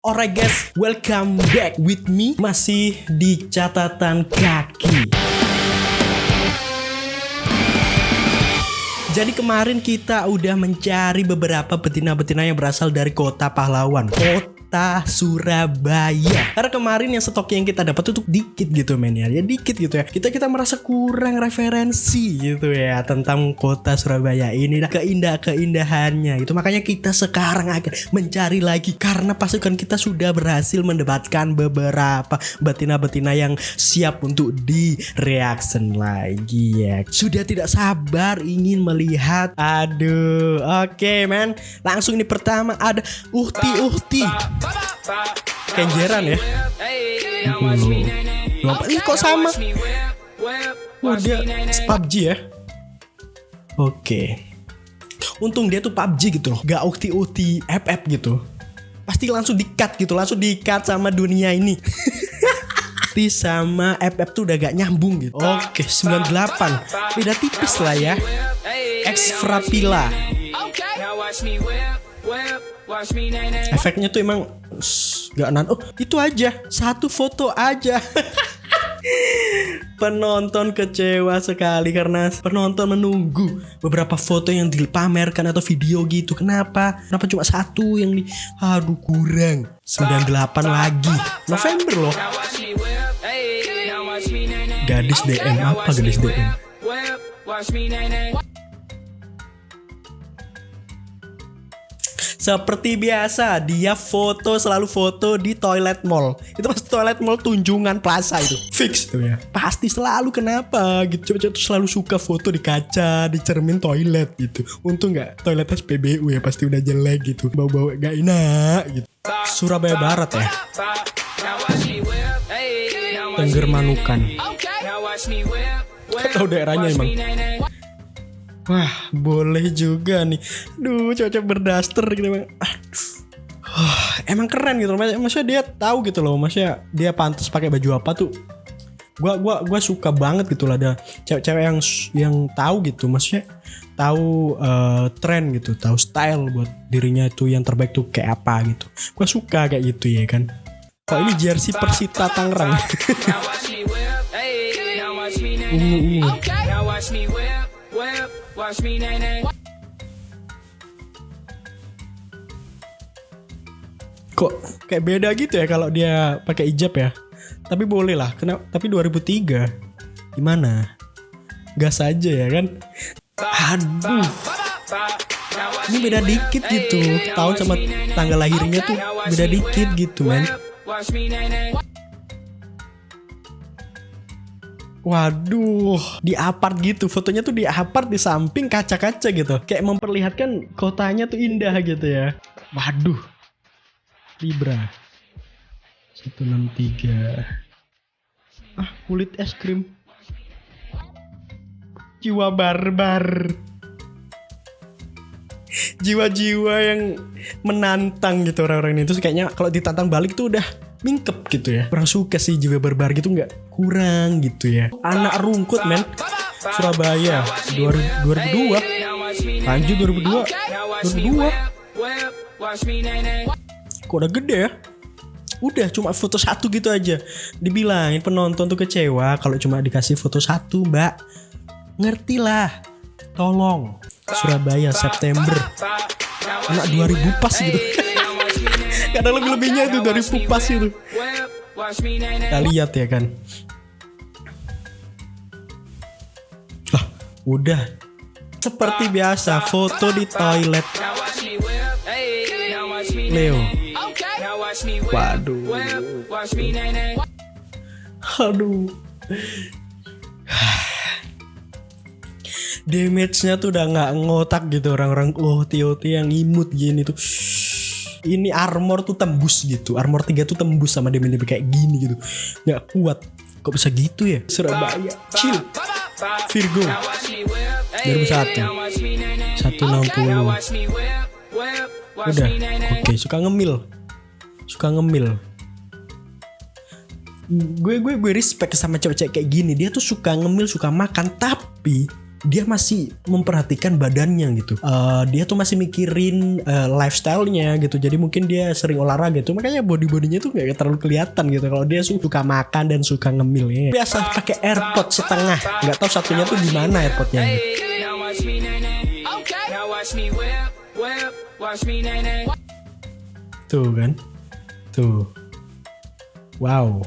Alright guys, welcome back with me. Masih di catatan kaki. Jadi kemarin kita udah mencari beberapa betina-betina yang berasal dari kota pahlawan. Kota kota Surabaya. Karena kemarin yang stok yang kita dapat tuh dikit gitu men ya. Ya dikit gitu ya. Kita kita merasa kurang referensi gitu ya tentang kota Surabaya ini dah keindah-keindahannya. Itu makanya kita sekarang akan mencari lagi karena pasukan kita sudah berhasil mendapatkan beberapa betina-betina yang siap untuk di reaction lagi ya. Sudah tidak sabar ingin melihat. Aduh, oke okay, men. Langsung ini pertama ada Uhti Uhti. Kenjeran ya. Hmm. Ini kok sama? Wah dia PUBG ya. Oke. Untung dia tuh PUBG gitu loh. Gak ukti-ukti FF gitu. Pasti langsung di-cut gitu. Langsung di-cut sama dunia ini. T sama FF tuh udah gak nyambung gitu. Oke, 98. Beda tipis lah ya. X Frapila. Efeknya tuh emang gak nan. Oh itu aja satu foto aja. penonton kecewa sekali karena penonton menunggu beberapa foto yang dipamerkan atau video gitu. Kenapa? Kenapa cuma satu yang di aduh kurang. 98 lagi. November loh. Gadis DM apa gadis DM? Seperti biasa, dia foto selalu foto di toilet mall. Itu pasti toilet mall Tunjungan Plaza itu. Fix tuh ya. Pasti selalu kenapa gitu. Coba tuh selalu suka foto di kaca, di cermin toilet gitu. Untung nggak toilet SPBU ya pasti udah jelek gitu. Bau-bau gak enak gitu. Surabaya Barat ya. Tengger Manukan. Kau tahu daerahnya emang. Wah, boleh juga nih. Duh, cocok berdaster gitu bang. Aduh. emang keren gitu loh. Maksudnya dia tahu gitu loh. Maksudnya dia pantas pakai baju apa tuh. Gua gua gua suka banget gitu lah ada cewek-cewek yang yang tahu gitu. Maksudnya tahu uh, tren gitu, tahu style buat dirinya itu yang terbaik tuh kayak apa gitu. Gua suka kayak gitu ya kan. Kok ini jersey Persita Tangerang. ungu ungu. Watch me, nene. Kok kayak beda gitu ya kalau dia pakai hijab ya? Tapi boleh lah. Kenapa? Tapi 2003 gimana? Gas aja ya kan? Aduh. Ini beda dikit gitu. Tahun sama tanggal lahirnya tuh beda dikit gitu, men. Waduh, di apart gitu. Fotonya tuh di apart di samping kaca-kaca gitu. Kayak memperlihatkan kotanya tuh indah gitu ya. Waduh. Libra. 163. Ah, kulit es krim. Jiwa barbar. Jiwa-jiwa yang menantang gitu orang-orang ini. Terus kayaknya kalau ditantang balik tuh udah mingkep gitu ya. Kurang suka sih jiwa berbar gitu nggak? Kurang gitu ya. Anak rungkut men. Surabaya 2002 lanjut 2002 2002 kok udah gede ya? Udah cuma foto satu gitu aja. Dibilangin penonton tuh kecewa kalau cuma dikasih foto satu mbak. Ngerti lah. Tolong. Surabaya September. Anak 2000 pas gitu Kadang lebih-lebihnya itu dari pupas itu. Kita lihat ya kan. Lah, udah. Seperti biasa, foto di toilet. Leo. Waduh. Aduh. Damage-nya tuh udah nggak ngotak gitu orang-orang oh TOT yang imut gini tuh ini armor tuh tembus gitu. Armor 3 tuh tembus sama damage kayak gini gitu. Nggak kuat. Kok bisa gitu ya? Surabaya. Chill. Virgo. 2001 160 udah. Oke suka ngemil. Suka ngemil. Gue gue gue respect sama cewek-cewek kayak gini. Dia tuh suka ngemil suka makan tapi dia masih memperhatikan badannya gitu. Uh, dia tuh masih mikirin uh, lifestyle-nya gitu. Jadi mungkin dia sering olahraga gitu makanya body bodinya tuh nggak terlalu kelihatan gitu. Kalau dia suka makan dan suka ngemil ya. Biasa pakai airpod setengah. Nggak tahu satunya tuh di mana airpodnya gitu. tuh kan? Tuh. Wow.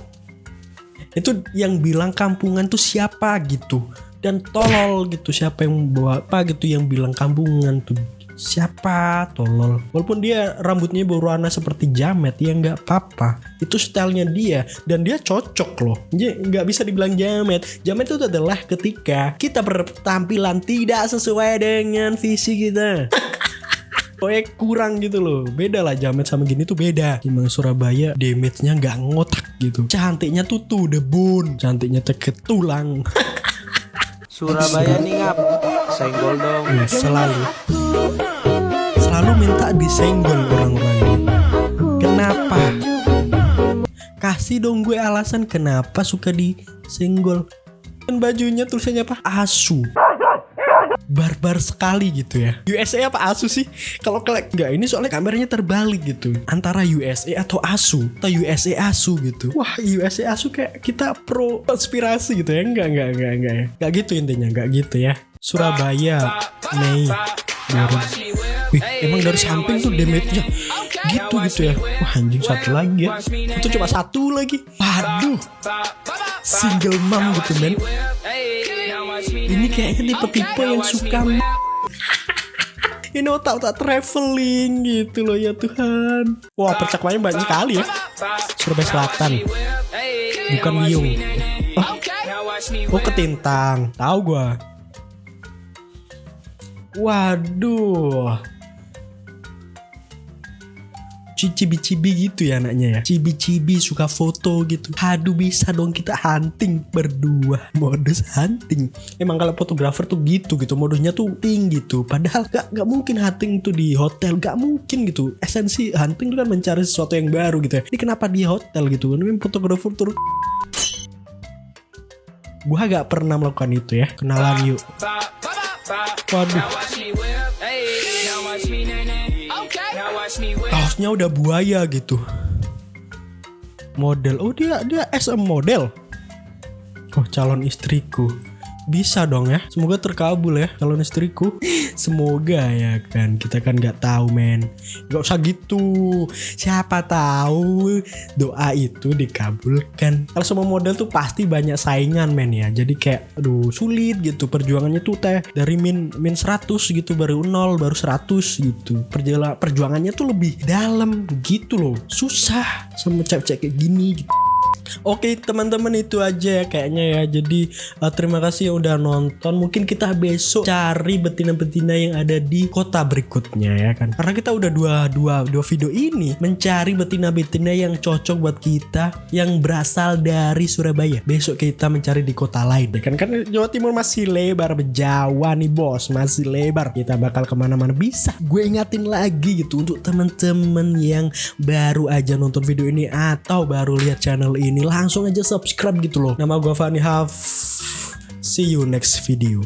Itu yang bilang kampungan tuh siapa gitu dan tolol gitu siapa yang bawa apa gitu yang bilang kampungan tuh. Siapa? Tolol. Walaupun dia rambutnya berwarna seperti jamet ya nggak apa-apa. Itu stylenya dia dan dia cocok loh. Nggak bisa dibilang jamet. Jamet itu adalah ketika kita bertampilan tidak sesuai dengan visi kita. Pokoknya kurang gitu loh. Beda lah Jamet sama gini tuh beda. Gimana Surabaya damage-nya nggak ngotak gitu. Cantiknya tuh tuh debun Cantiknya teket tulang Surabaya nih ngap. Senggol dong. Ya, Selalu. Selalu minta disenggol orang-orang ini. Kenapa? Kasih dong gue alasan kenapa suka disenggol. Kan bajunya tulisannya apa? Asu barbar sekali gitu ya. USA apa ASUS sih? Kalau nggak ini soalnya kameranya terbalik gitu. Antara USA atau ASU atau USA ASU gitu. Wah USA ASU kayak kita pro konspirasi gitu ya. Enggak enggak enggak enggak ya. Enggak gitu intinya enggak gitu ya. Surabaya Mei baru. Wih, emang dari samping tuh damage-nya gitu gitu ya. Wah anjing satu lagi ya. Itu cuma satu lagi. Waduh. Single mom gitu men ini kayaknya tipe-tipe yang suka ini otak-otak traveling gitu loh ya Tuhan. Wah percakapannya banyak sekali ya. Surabaya Selatan. Bukan Biung oh, oh ketintang. Tahu gua. Waduh cibi-cibi gitu ya anaknya ya. Cibi-cibi suka foto gitu. Aduh bisa dong kita hunting berdua. Modus hunting. Emang kalau fotografer tuh gitu gitu modusnya tuh tinggi gitu padahal gak, gak mungkin hunting tuh di hotel. Gak mungkin gitu. Esensi hunting itu kan mencari sesuatu yang baru gitu ya. Ini kenapa di hotel gitu? Ini fotografer tuh gua gak pernah melakukan itu ya. Kenalan yuk. Waduh kaosnya udah buaya gitu. Model. Oh dia dia SM model. Oh calon istriku bisa dong ya. Semoga terkabul ya calon istriku. Semoga ya kan. Kita kan nggak tahu men. Nggak usah gitu. Siapa tahu doa itu dikabulkan. Kalau semua model tuh pasti banyak saingan men ya. Jadi kayak aduh sulit gitu. Perjuangannya tuh teh dari min min 100 gitu baru nol baru 100 gitu. Perjuangannya tuh lebih dalam gitu loh. Susah sama cewek-cewek kayak gini gitu Oke teman-teman itu aja ya kayaknya ya. Jadi uh, terima kasih yang udah nonton. Mungkin kita besok cari betina-betina yang ada di kota berikutnya ya kan. Karena kita udah dua dua dua video ini mencari betina-betina yang cocok buat kita yang berasal dari Surabaya. Besok kita mencari di kota lain ya kan. Kan Jawa Timur masih lebar Jawa nih bos masih lebar. Kita bakal ke mana-mana bisa. Gue ingatin lagi gitu untuk teman-teman yang baru aja nonton video ini atau baru lihat channel ini langsung aja subscribe gitu loh. Nama gue Fani Haf. See you next video.